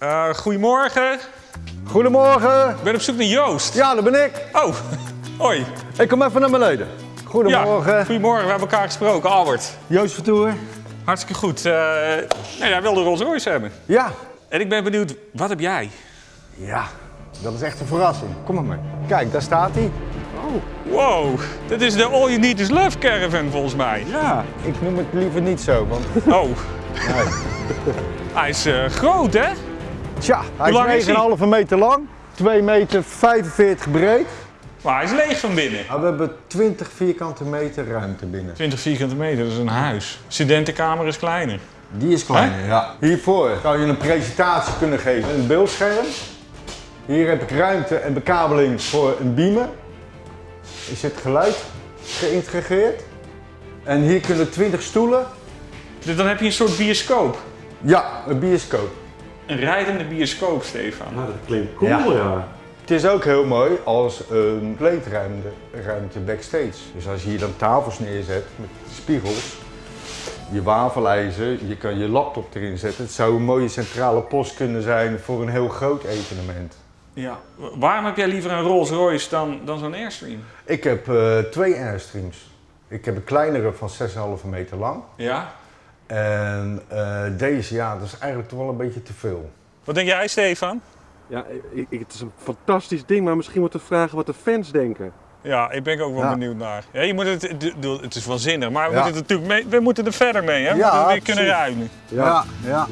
Eh, goedemorgen. Goedemorgen. Ik ben op zoek naar Joost. Ja, dat ben ik. Oh, hoi. Ik kom even naar beneden. Goedemorgen. Ja, goedemorgen. We hebben elkaar gesproken, Albert. Joost Vertoer. Hartstikke goed. Eh nou, jij wilde Rolls Royce hebben. Ja. En ik ben benieuwd, wat heb jij? Ja, dat is echt een verrassing. Kom maar mee. Kijk, daar staat hij. Wow, dit is de All You Need Is Love caravan volgens mij. Ja. Ik noem het liever niet zo, want Oh, nee. hij is eh, groot hè? Tja, hij lang is is 9,5 meter lang, 2 meter 45 breed. Maar hij is leeg van binnen. We hebben 20 vierkante meter ruimte binnen. 20 vierkante meter, dat is een huis. Studentenkamer is kleiner. Die is kleiner, ja. Hiervoor zou je een presentatie kunnen geven. Een beeldscherm. Hier heb ik ruimte en bekabeling voor een beamer. Er zit geluid geïntegreerd. En hier kunnen 20 stoelen. Dus dan heb je een soort bioscoop. Ja, een bioscoop. Een rijdende bioscoop, Stefan. Ja, dat klinkt cool, ja. Het is ook heel mooi als een kleedruimte ruimte backstage. Dus als je hier dan tafels neerzet met spiegels, je wafelijzer, je kan je laptop erin zetten. Het zou een mooie centrale post kunnen zijn voor een heel groot evenement. Ja. Waarom heb jij liever een Rolls Royce dan, dan zo'n Airstream? Ik heb eh, twee Airstreams. Ik heb een kleinere van 6,5 meter lang. Ja. En eh, deze, ja, dat is eigenlijk toch wel een beetje te veel. Wat denk jij, Stefan? Ja, ik, ik- het is een fantastisch ding, maar misschien moeten we vragen wat de fans denken. Ja, ik ben ook wel Ja. benieuwd naar. Ja, je moet het, het- is wel zinnig, maar we, Ja. moeten, het natuurlijk mee, we moeten er verder mee, hè? We Ja, moeten weer kunnen ruimen. ja. ja.